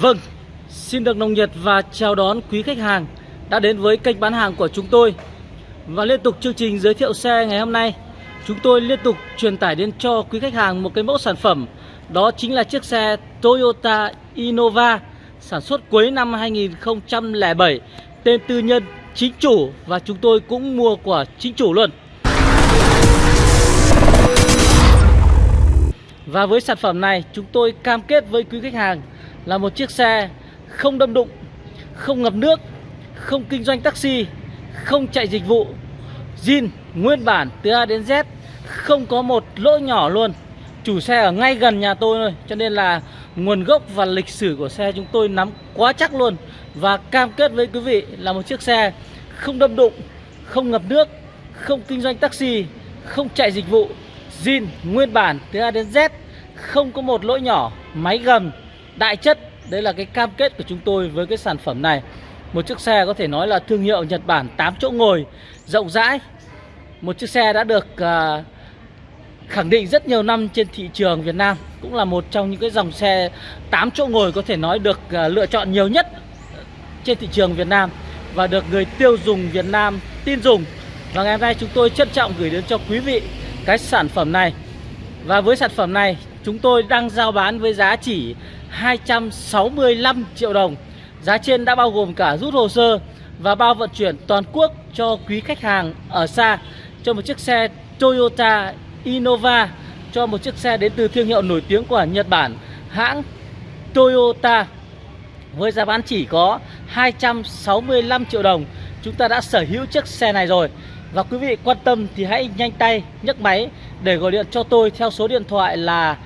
Vâng, xin được nồng nhiệt và chào đón quý khách hàng đã đến với kênh bán hàng của chúng tôi. Và liên tục chương trình giới thiệu xe ngày hôm nay Chúng tôi liên tục truyền tải đến cho quý khách hàng một cái mẫu sản phẩm. Đó chính là chiếc xe Toyota Innova Sản xuất cuối năm 2007 Tên tư nhân chính chủ và chúng tôi cũng mua của chính chủ luôn. Và với sản phẩm này chúng tôi cam kết với quý khách hàng là một chiếc xe không đâm đụng, không ngập nước, không kinh doanh taxi, không chạy dịch vụ, zin nguyên bản từ A đến Z, không có một lỗi nhỏ luôn. Chủ xe ở ngay gần nhà tôi thôi, cho nên là nguồn gốc và lịch sử của xe chúng tôi nắm quá chắc luôn. Và cam kết với quý vị là một chiếc xe không đâm đụng, không ngập nước, không kinh doanh taxi, không chạy dịch vụ, zin nguyên bản từ A đến Z, không có một lỗi nhỏ, máy gầm, đại chất. Đấy là cái cam kết của chúng tôi với cái sản phẩm này. Một chiếc xe có thể nói là thương hiệu Nhật Bản 8 chỗ ngồi Rộng rãi. Một chiếc xe đã được uh, khẳng định rất nhiều năm trên thị trường Việt Nam Cũng là một trong những cái dòng xe 8 chỗ ngồi có thể nói được uh, lựa chọn nhiều nhất trên thị trường Việt Nam Và được người tiêu dùng Việt Nam tin dùng. Và ngày hôm nay chúng tôi trân trọng gửi đến cho quý vị cái sản phẩm này. Và với sản phẩm này chúng tôi đang giao bán với giá chỉ 265 triệu đồng. Giá trên đã bao gồm cả rút hồ sơ và bao vận chuyển toàn quốc cho quý khách hàng ở xa, Cho một chiếc xe Toyota Innova, Cho một chiếc xe đến từ thương hiệu nổi tiếng của Nhật Bản, Hãng Toyota. Với giá bán chỉ có 265 triệu đồng, Chúng ta đã sở hữu chiếc xe này rồi. Và quý vị quan tâm thì hãy nhanh tay nhấc máy để gọi điện cho tôi theo số điện thoại là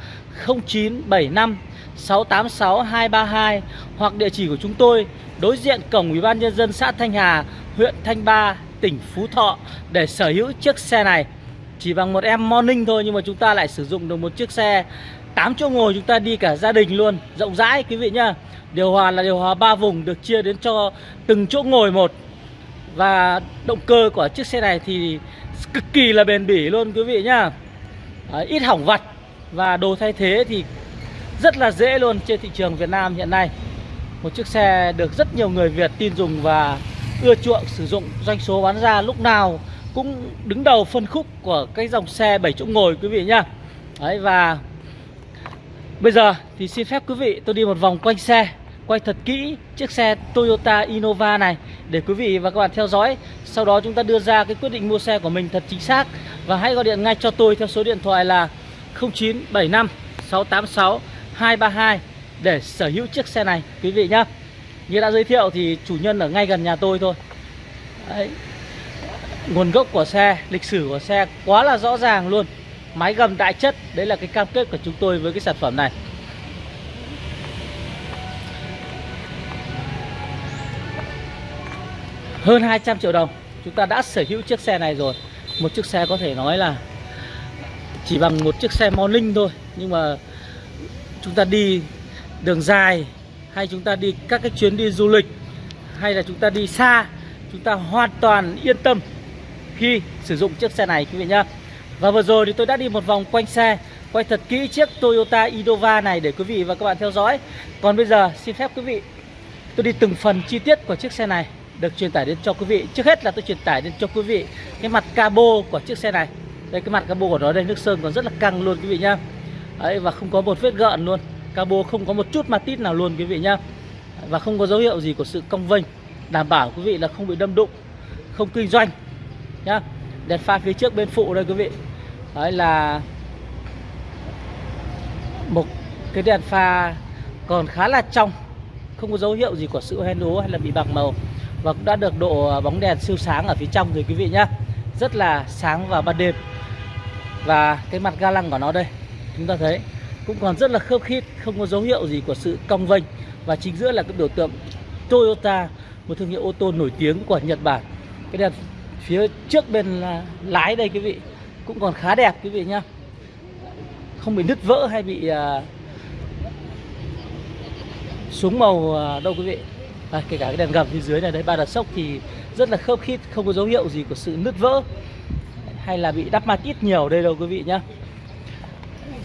0975 686 232 hoặc địa chỉ của chúng tôi đối diện cổng Ủy ban nhân dân xã Thanh Hà, huyện Thanh Ba, tỉnh Phú Thọ để sở hữu chiếc xe này. Chỉ bằng một em morning thôi nhưng mà chúng ta lại sử dụng được một chiếc xe 8 chỗ ngồi chúng ta đi cả gia đình luôn, rộng rãi quý vị nhá. Điều hòa là điều hòa 3 vùng được chia đến cho từng chỗ ngồi một. Và động cơ của chiếc xe này thì cực kỳ là bền bỉ luôn quý vị nhá. Đấy, ít hỏng vặt và đồ thay thế thì rất là dễ luôn trên thị trường Việt Nam hiện nay. Một chiếc xe được rất nhiều người Việt tin dùng và ưa chuộng, sử dụng, Doanh số bán ra lúc nào cũng đứng đầu phân khúc của cái dòng xe 7 chỗ ngồi, quý vị nhá. Đấy, và bây giờ thì xin phép quý vị tôi đi một vòng quanh xe, Quay thật kỹ chiếc xe Toyota Innova này để quý vị và các bạn theo dõi. Sau đó chúng ta đưa ra cái quyết định mua xe của mình thật chính xác. Và hãy gọi điện ngay cho tôi theo số điện thoại là 0975 686 232 để sở hữu chiếc xe này quý vị nhá. Như đã giới thiệu thì chủ nhân ở ngay gần nhà tôi thôi. Đấy. Nguồn gốc của xe, lịch sử của xe quá là rõ ràng luôn. Máy gầm đại chất, đấy là cái cam kết của chúng tôi với cái sản phẩm này. Hơn 200 triệu đồng chúng ta đã sở hữu chiếc xe này rồi. Một chiếc xe có thể nói là chỉ bằng một chiếc xe morning thôi nhưng mà chúng ta đi đường dài, hay chúng ta đi các cái chuyến đi du lịch, hay là chúng ta đi xa, chúng ta hoàn toàn yên tâm khi sử dụng chiếc xe này, quý vị nhá. Và vừa rồi thì tôi đã đi một vòng quanh xe, quay thật kỹ chiếc Toyota Innova này để quý vị và các bạn theo dõi. Còn bây giờ, xin phép quý vị, tôi đi từng phần chi tiết của chiếc xe này được truyền tải đến cho quý vị. Trước hết là tôi truyền tải đến cho quý vị cái mặt cabo của chiếc xe này. Đây, cái mặt cabo của nó đây, nước sơn còn rất là căng luôn, quý vị nhá. Đấy và không có một vết gợn luôn. Cabo không có một chút ma tít nào luôn, quý vị nhá. Và không có dấu hiệu gì của sự cong vênh, Đảm bảo quý vị là không bị đâm đụng, Không kinh doanh, nhá. Đèn pha phía trước bên phụ đây, quý vị. Đấy là Một cái đèn pha còn khá là trong, Không có dấu hiệu gì của sự hoen ố hay là bị bạc màu. Và cũng đã được độ bóng đèn siêu sáng ở phía trong rồi, quý vị nhá. Rất là sáng vào ban đêm. Và cái mặt ga lăng của nó đây chúng ta thấy cũng còn rất là khớp khít không có dấu hiệu gì của sự cong vênh. Và chính giữa là cái biểu tượng Toyota một thương hiệu ô tô nổi tiếng của Nhật Bản. Cái đèn phía trước bên lái đây quý vị cũng còn khá đẹp quý vị nhá. Không bị nứt vỡ hay bị à, xuống màu à, đâu quý vị. À, kể cả cái đèn gầm phía dưới này đấy ba đợt sốc thì rất là khớp khít không có dấu hiệu gì của sự nứt vỡ hay là bị đắp ma tít nhiều đây đâu quý vị nhá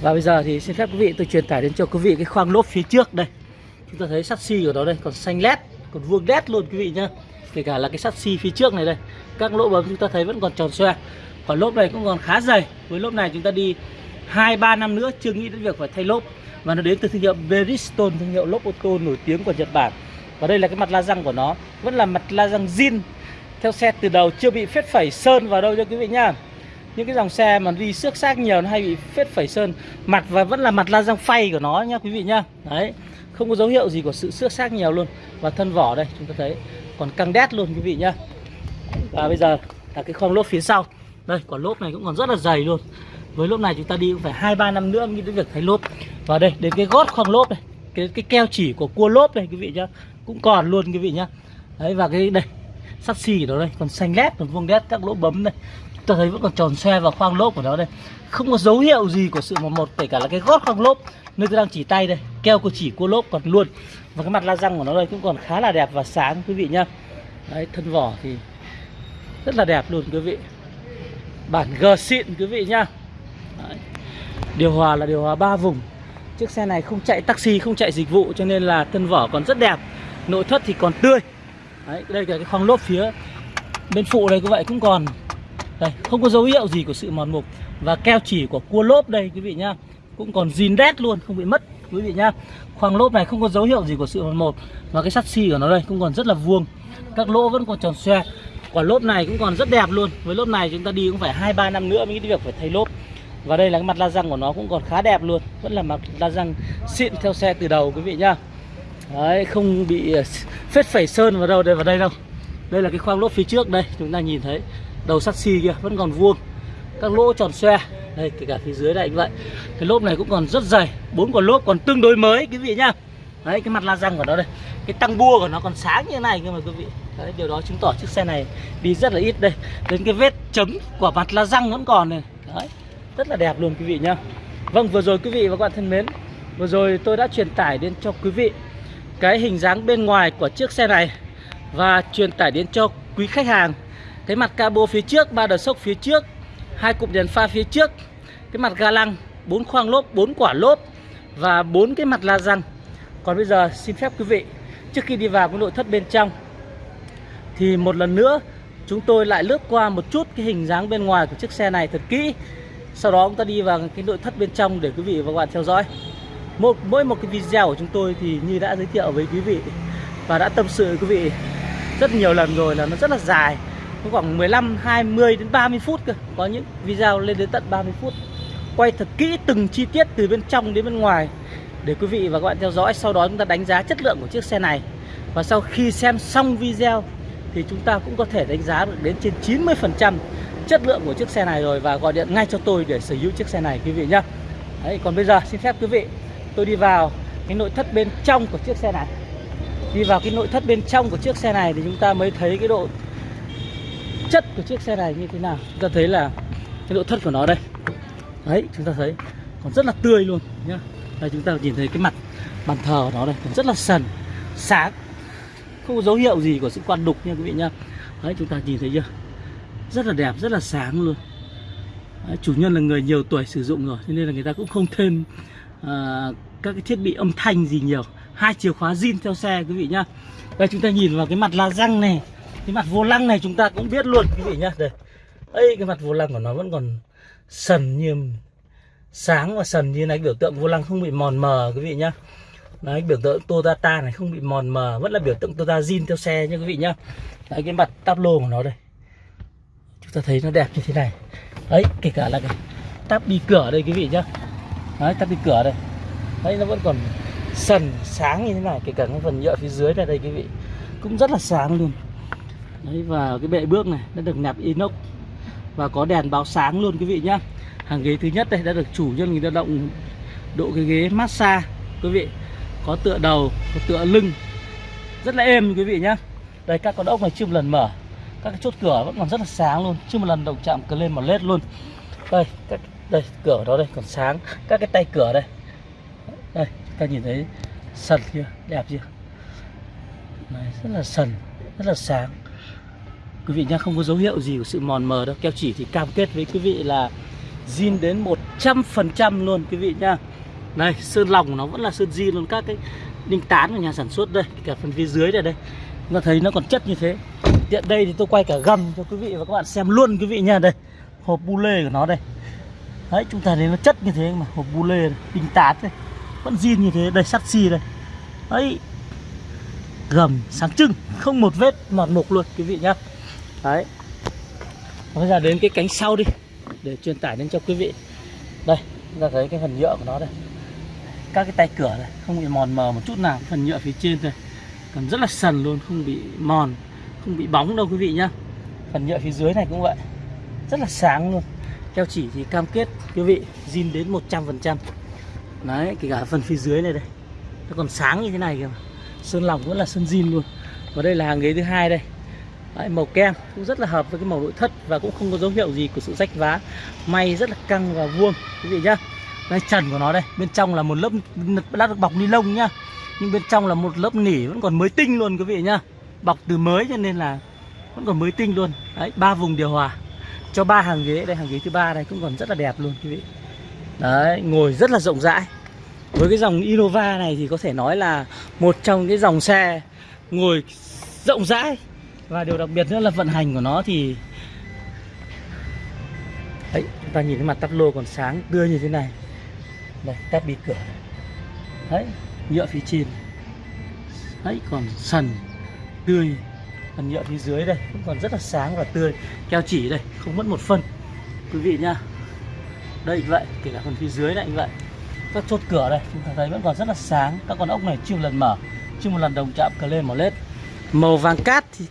và bây giờ thì xin phép quý vị tôi truyền tải đến cho quý vị cái khoang lốp phía trước đây. Chúng ta thấy sắt xi của nó đây, còn xanh lét, còn vuông đét luôn quý vị nhá. Kể cả là cái sắt xi phía trước này đây, các lỗ bấm chúng ta thấy vẫn còn tròn xoe. Còn lốp này cũng còn khá dày. Với lốp này chúng ta đi hai, ba năm nữa chưa nghĩ đến việc phải thay lốp. Và nó đến từ thương hiệu Bridgestone thương hiệu lốp ô tô nổi tiếng của Nhật Bản. Và đây là cái mặt la răng của nó. Vẫn là mặt la răng zin, theo xe từ đầu chưa bị phết phẩy sơn vào đâu cho quý vị nhá những cái dòng xe mà đi xước xác nhiều nó hay bị phết phẩy sơn. Mặt và vẫn là mặt la răng phay của nó nhá, quý vị nhá. Đấy, không có dấu hiệu gì của sự xước xác nhiều luôn. Và thân vỏ đây, chúng ta thấy. Còn căng đét luôn, quý vị nhá. Và bây giờ là cái khoang lốp phía sau. Đây, quả lốp này cũng còn rất là dày luôn. Với lốp này chúng ta đi cũng phải hai ba năm nữa mới đến việc thay lốp. Và đây, đến cái gót khoang lốp này, cái cái keo chỉ của cua lốp này, quý vị nhá, cũng còn luôn, quý vị nhá. Đấy, và cái đây, sắt xì của nó đây, còn xanh lét, còn vuông đét các lỗ bấm này ta thấy vẫn còn tròn xoe vào khoang lốp của nó đây. Không có dấu hiệu gì của sự mòn một kể cả là cái gót khoang lốp nơi tôi đang chỉ tay đây keo của chỉ cua lốp còn luôn. Và cái mặt la răng của nó đây cũng còn khá là đẹp và sáng quý vị nhá. Đấy thân vỏ thì rất là đẹp luôn quý vị. Bản G xịn quý vị nhá. Đấy. điều hòa là điều hòa ba vùng. Chiếc xe này không chạy taxi không chạy dịch vụ cho nên là thân vỏ còn rất đẹp. Nội thất thì còn tươi. Đấy, đây là cái khoang lốp phía bên phụ đây cũng vậy cũng còn đây, không có dấu hiệu gì của sự mòn mục và keo chỉ của cua lốp đây, quý vị nhá. Cũng còn zin đét luôn, không bị mất, quý vị nhá. Khoang lốp này không có dấu hiệu gì của sự mòn mục và cái sắt xi của nó đây cũng còn rất là vuông. Các lỗ vẫn còn tròn xoe. Quả lốp này cũng còn rất đẹp luôn. Với lốp này chúng ta đi cũng phải hai ba năm nữa mới cái việc phải thay lốp. Và đây là cái mặt la răng của nó cũng còn khá đẹp luôn. Vẫn là mặt la răng xịn theo xe từ đầu, quý vị nhá. Đấy, không bị phết phẩy sơn vào đâu đây, vào đây đâu. Đây là cái khoang lốp phía trước đây, chúng ta nhìn thấy đầu sắt xi kia vẫn còn vuông. Các lỗ tròn xoe đây kể cả phía dưới này cũng vậy. Cái lốp này cũng còn rất dày bốn quả lốp còn tương đối mới quý vị nhá. Đấy cái mặt la răng của nó đây cái tăng bua của nó còn sáng như thế này cơ mà quý vị. Đấy, điều đó chứng tỏ chiếc xe này đi rất là ít đây. Đến cái vết chấm của mặt la răng vẫn còn này. Đấy rất là đẹp luôn quý vị nhá. Vâng vừa rồi quý vị và các bạn thân mến vừa rồi tôi đã truyền tải đến cho quý vị cái hình dáng bên ngoài của chiếc xe này và truyền tải đến cho quý khách hàng thế mặt cabo phía trước, ba đờ sốc phía trước, hai cụm đèn pha phía trước, cái mặt ga lăng, bốn khoang lốp, bốn quả lốp và bốn cái mặt la răng. Còn bây giờ xin phép quý vị, trước khi đi vào cái nội thất bên trong, thì một lần nữa chúng tôi lại lướt qua một chút cái hình dáng bên ngoài của chiếc xe này thật kỹ. Sau đó chúng ta đi vào cái nội thất bên trong để quý vị và các bạn theo dõi. Một, mỗi một cái video của chúng tôi thì như đã giới thiệu với quý vị và đã tâm sự với quý vị rất nhiều lần rồi là nó rất là dài có khoảng 15 20 đến 30 phút cơ. Có những video lên đến tận 30 phút. Quay thật kỹ từng chi tiết từ bên trong đến bên ngoài. Để quý vị và các bạn theo dõi sau đó chúng ta đánh giá chất lượng của chiếc xe này. Và sau khi xem xong video thì chúng ta cũng có thể đánh giá được đến trên 90% chất lượng của chiếc xe này rồi và gọi điện ngay cho tôi để sở hữu chiếc xe này quý vị nhé Đấy, còn bây giờ xin phép quý vị tôi đi vào cái nội thất bên trong của chiếc xe này. Đi vào cái nội thất bên trong của chiếc xe này thì chúng ta mới thấy cái độ chất của chiếc xe này như thế nào? Chúng ta thấy là cái độ thất của nó đây. Đấy chúng ta thấy còn rất là tươi luôn nhá. Đây chúng ta nhìn thấy cái mặt bàn thờ của nó đây còn rất là sần sáng. Không có dấu hiệu gì của sự quan đục nha quý vị nhá. Đấy chúng ta nhìn thấy chưa? Rất là đẹp rất là sáng luôn. Đấy, chủ nhân là người nhiều tuổi sử dụng rồi cho nên là người ta cũng không thêm à, các cái thiết bị âm thanh gì nhiều. Hai chìa khóa zin theo xe quý vị nhá. Đây chúng ta nhìn vào cái mặt la răng này cái mặt vô lăng này chúng ta cũng biết luôn, quý vị nhá. Đây. Ấy cái mặt vô lăng của nó vẫn còn sần như sáng và sần như này. Biểu tượng vô lăng không bị mòn mờ, quý vị nhá. Đấy, biểu tượng Toyota này không bị mòn mờ, vẫn là biểu tượng Toyota zin theo xe nha quý vị nhá. Đấy, cái mặt táp lô của nó đây. Chúng ta thấy nó đẹp như thế này. Đấy, kể cả là cái táp đi cửa đây, quý vị nhá. Đấy, táp đi cửa đây. Đấy, nó vẫn còn sần, sáng như thế này. Kể cả cái phần nhựa phía dưới này đây, quý vị. Cũng rất là sáng luôn đấy và cái bệ bước này đã được nẹp inox và có đèn báo sáng luôn quý vị nhá. Hàng ghế thứ nhất đây đã được chủ nhân người ta động độ cái ghế massage quý vị. Có tựa đầu có tựa lưng. Rất là êm quý vị nhá. Đây các con ốc này chưa một lần mở. Các cái chốt cửa vẫn còn rất là sáng luôn. Chưa một lần động chạm cứ lên một led luôn. Đây các đây cửa đó đây còn sáng. Các cái tay cửa đây. Đây ta nhìn thấy sần chưa? Đẹp chưa? Đấy, rất là sần rất là sáng quý vị nha không có dấu hiệu gì của sự mòn mờ đâu. Keo chỉ thì cam kết với quý vị là zin đến 100% luôn quý vị nhá. Đây sơn lòng nó vẫn là sơn zin luôn. Các cái đinh tán của nhà sản xuất đây cả phần phía dưới này đây. Chúng ta thấy nó còn chất như thế. Tiện đây thì tôi quay cả gầm cho quý vị và các bạn xem luôn quý vị nha đây hộp bu lê của nó đây. Đấy chúng ta thấy nó chất như thế mà hộp bu lê này, đinh tán đây vẫn zin như thế. Đây sắt xi đây. Đấy gầm sáng trưng không một vết mòn mục luôn quý vị nhá đấy. Bây giờ đến cái cánh sau đi, để truyền tải đến cho quý vị. Đây, chúng ta thấy cái phần nhựa của nó đây. Các cái tay cửa này, không bị mòn mờ một chút nào phần nhựa phía trên thôi. Còn rất là sần luôn, không bị mòn, không bị bóng đâu quý vị nhá. Phần nhựa phía dưới này cũng vậy. Rất là sáng luôn. Keo chỉ thì cam kết quý vị zin đến 100% đấy, kể cả phần phía dưới này đây. Nó còn sáng như thế này kìa sơn lòng vẫn là sơn zin luôn. Và đây là hàng ghế thứ hai đây. Đấy, màu kem cũng rất là hợp với cái màu nội thất và cũng không có dấu hiệu gì của sự rách vá. May rất là căng và vuông quý vị nhá. Đây trần của nó đây bên trong là một lớp đã được bọc ni lông nhá. Nhưng bên trong là một lớp nỉ vẫn còn mới tinh luôn quý vị nhá. Bọc từ mới cho nên là vẫn còn mới tinh luôn. Đấy ba vùng điều hòa. Cho ba hàng ghế đây hàng ghế thứ ba đây cũng còn rất là đẹp luôn quý vị. Đấy ngồi rất là rộng rãi. Với cái dòng Innova này thì có thể nói là một trong cái dòng xe ngồi rộng rãi và điều đặc biệt nữa là vận hành của nó thì Đấy, chúng ta nhìn cái mặt tắp lô còn sáng tươi như thế này. Đây, tắp bị cửa. Đấy, nhựa phía trên. Đấy, còn sần tươi. Phần nhựa phía dưới đây cũng còn rất là sáng và tươi. Keo chỉ đây, không mất một phân. Quý vị nha Đây vậy, kể cả phần phía dưới này vậy. Các chốt cửa đây, chúng ta thấy vẫn còn rất là sáng. Các con ốc này chưa một lần mở Chưa một lần đồng chạm cờ lên màu lết. Màu vàng cát thì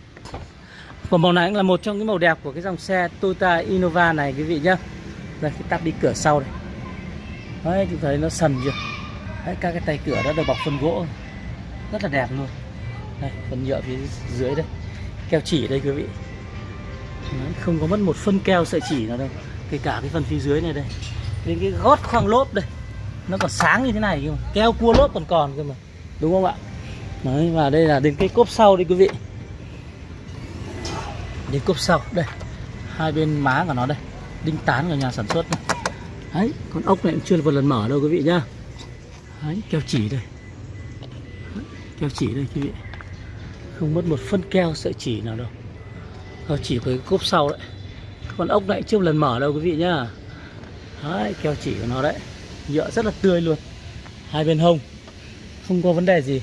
và màu này cũng là một trong những màu đẹp của cái dòng xe Toyota Innova này quý vị nhá. Đây cái tắp đi cửa sau đây Đấy chúng thấy nó sần chưa? Đấy các cái tay cửa đã được bọc phân gỗ. Rất là đẹp luôn. Đây phần nhựa phía dưới đây. Keo chỉ đây quý vị. Đấy, Không có mất một phân keo sợi chỉ nào đâu. Kể cả cái phần phía dưới này đây. Đến cái gót khoang lốp đây. Nó còn sáng như thế này cơ mà. Keo cua lốp còn còn cơ mà. Đúng không ạ? Đấy và đây là đến cái cốp sau đây quý vị đến cốp sau. Đây hai bên má của nó đây. Đinh tán của nhà sản xuất đây. đấy con ốc này cũng chưa một lần mở đâu quý vị nhá. Đấy keo chỉ đây. Đấy, keo chỉ đây quý vị. Không mất một phân keo sợi chỉ nào đâu. Keo chỉ với cái cốp sau đấy. Con ốc này chưa một lần mở đâu quý vị nhá. Đấy keo chỉ của nó đấy. Nhựa rất là tươi luôn. Hai bên hông. Không có vấn đề gì.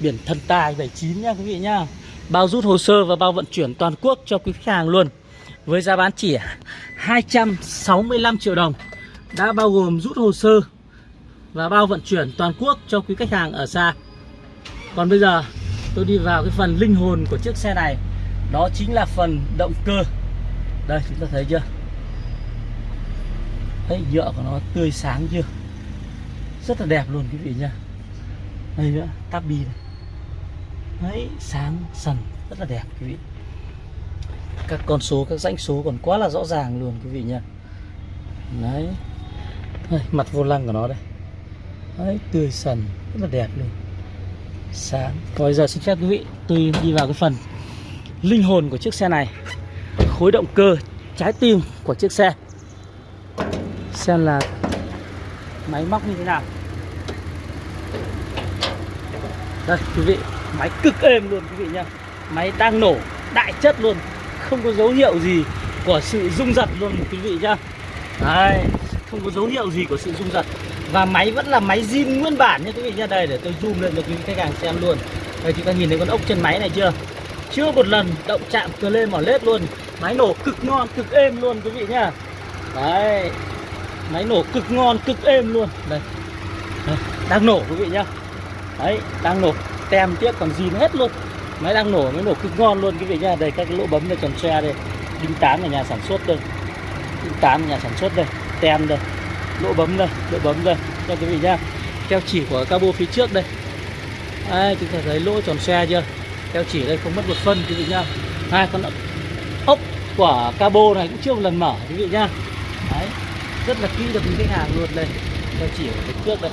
Biển thần tài 79 nha quý vị nhá bao rút hồ sơ và bao vận chuyển toàn quốc cho quý khách hàng luôn. Với giá bán chỉ 265 triệu đồng, đã bao gồm rút hồ sơ và bao vận chuyển toàn quốc cho quý khách hàng ở xa. Còn bây giờ, tôi đi vào cái phần linh hồn của chiếc xe này. Đó chính là phần động cơ. Đây, chúng ta thấy chưa? Thấy nhựa của nó tươi sáng chưa? Rất là đẹp luôn, quý vị nha đây nữa tabi này đấy sáng sần rất là đẹp quý vị. Các con số các danh số còn quá là rõ ràng luôn quý vị nha đấy. Đây, mặt vô lăng của nó đây. Đấy tươi sần rất là đẹp luôn. Sáng. Còn bây giờ xin phép quý vị tôi đi vào cái phần linh hồn của chiếc xe này. Khối động cơ trái tim của chiếc xe. Xem là máy móc như thế nào. Đây quý vị máy cực êm luôn quý vị nhá. Máy đang nổ đại chất luôn. Không có dấu hiệu gì của sự rung giật luôn quý vị nhá. Đây không có dấu hiệu gì của sự rung giật. Và máy vẫn là máy zin nguyên bản nhá quý vị nhá. Đây để tôi zoom lên cho quý vị khách hàng xem luôn. Đây chúng ta nhìn thấy con ốc chân máy này chưa? Chưa một lần động chạm cờ lên mỏ lết luôn. Máy nổ cực ngon cực êm luôn quý vị nhá. Đấy máy nổ cực ngon cực êm luôn. Đây, đây đang nổ quý vị nhá. Đấy đang nổ tem tiếc còn zin hết luôn. Máy đang nổ, máy nổ cực ngon luôn. Cái vị nhá, đây, các cái lỗ bấm này tròn xe đây. Đinh tám ở nhà sản xuất đây. Đinh tám ở nhà sản xuất đây. Tem đây. Lỗ bấm đây, lỗ bấm đây. Cho quý vị nhá, keo chỉ của cabo phía trước đây. Đây chúng ta thấy lỗ tròn xe chưa? Keo chỉ đây, không mất một phân, quý vị nhá. Hai con ốc của cabo này cũng chưa một lần mở, quý vị nhá. Đấy, rất là kỹ được những khách hàng luôn đây. Keo chỉ ở phía trước đây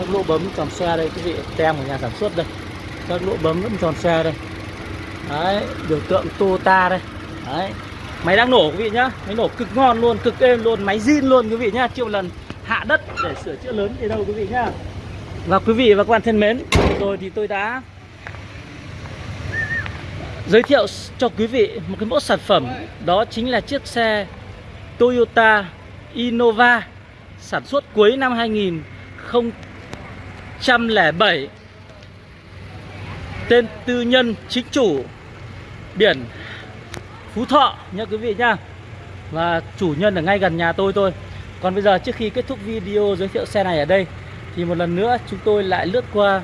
các lỗ bấm tròn xe đây quý vị tem của nhà sản xuất đây. Các lỗ bấm vẫn tròn xe đây. Đấy biểu tượng Toyota đây. Đấy. Máy đang nổ quý vị nhá. Máy nổ cực ngon luôn cực êm luôn máy zin luôn quý vị nhá. Triệu lần hạ đất để sửa chữa lớn thì đâu quý vị nhá. Và quý vị và các bạn thân mến, rồi thì tôi đã giới thiệu cho quý vị một cái mẫu sản phẩm. Đó chính là chiếc xe Toyota Innova sản xuất cuối năm 107 tên tư nhân chính chủ biển Phú Thọ nhá quý vị nhá và chủ nhân ở ngay gần nhà tôi thôi. Còn bây giờ trước khi kết thúc video giới thiệu xe này ở đây, thì một lần nữa chúng tôi lại lướt qua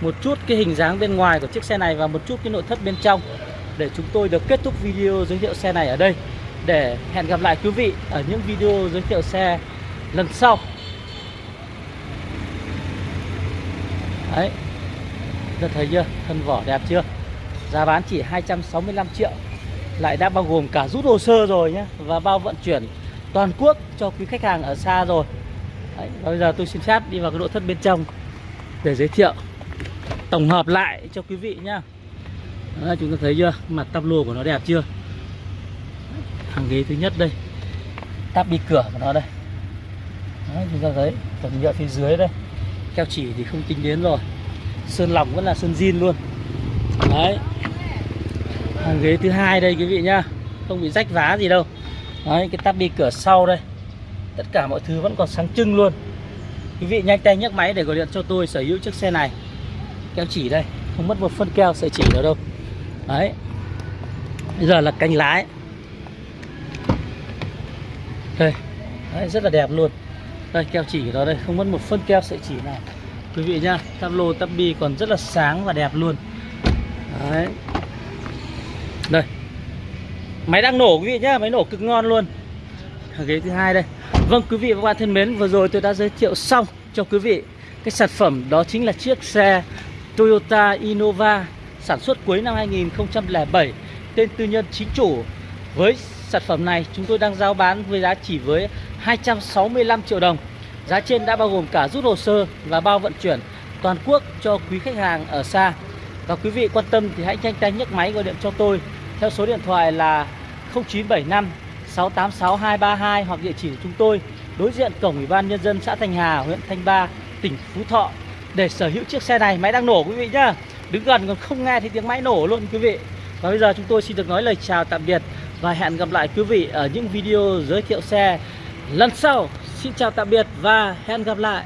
một chút cái hình dáng bên ngoài của chiếc xe này và một chút cái nội thất bên trong để chúng tôi được kết thúc video giới thiệu xe này ở đây. Để hẹn gặp lại quý vị ở những video giới thiệu xe lần sau. Đấy. Giờ thấy chưa? Thân vỏ đẹp chưa? Giá bán chỉ 265 triệu. Lại đã bao gồm cả rút hồ sơ rồi nhé và bao vận chuyển toàn quốc cho quý khách hàng ở xa rồi. Đấy, và bây giờ tôi xin phép đi vào cái nội thất bên trong để giới thiệu tổng hợp lại cho quý vị nhá. Đấy, chúng ta thấy chưa? Mặt tắp lùa của nó đẹp chưa? Hàng ghế thứ nhất đây. Tắp đi cửa của nó đây. Đấy, chúng ta thấy phần nhựa phía dưới đây keo chỉ thì không tính đến rồi. Sơn lỏng vẫn là sơn zin luôn. Đấy. Hàng ghế thứ hai đây quý vị nhá. Không bị rách vá gì đâu. Đấy cái tắp cửa sau đây. Tất cả mọi thứ vẫn còn sáng trưng luôn. Quý vị nhanh tay nhấc máy để gọi điện cho tôi sở hữu chiếc xe này. Keo chỉ đây. Không mất một phân keo sợi chỉ nào đâu. Đấy. Bây giờ là cánh lái. Đây. Đấy, rất là đẹp luôn đây, keo chỉ đó đây. Không mất một phân keo sợi chỉ nào. Quý vị nhá, tắp lô, tắp bi còn rất là sáng và đẹp luôn. Đấy. Đây. Máy đang nổ, quý vị nhá, máy nổ cực ngon luôn. Ghế thứ hai đây. Vâng quý vị và các bạn thân mến, vừa rồi tôi đã giới thiệu xong cho quý vị cái sản phẩm đó chính là chiếc xe Toyota Innova sản xuất cuối năm 2007 tên tư nhân chính chủ. Với sản phẩm này, chúng tôi đang giao bán với giá chỉ với 265 triệu đồng giá trên đã bao gồm cả rút hồ sơ và bao vận chuyển toàn quốc cho quý khách hàng ở xa và quý vị quan tâm thì hãy nhanh tay nhấc máy gọi điện cho tôi theo số điện thoại là 0975 686 232 hoặc địa chỉ của chúng tôi đối diện cổng Ủy ban nhân dân xã Thanh Hà, huyện Thanh Ba, tỉnh Phú Thọ để sở hữu chiếc xe này. Máy đang nổ quý vị nhá. Đứng gần còn không nghe thấy tiếng máy nổ luôn quý vị. Và bây giờ chúng tôi xin được nói lời chào tạm biệt và hẹn gặp lại quý vị ở những video giới thiệu xe lần sau. Xin chào tạm biệt và hẹn gặp lại.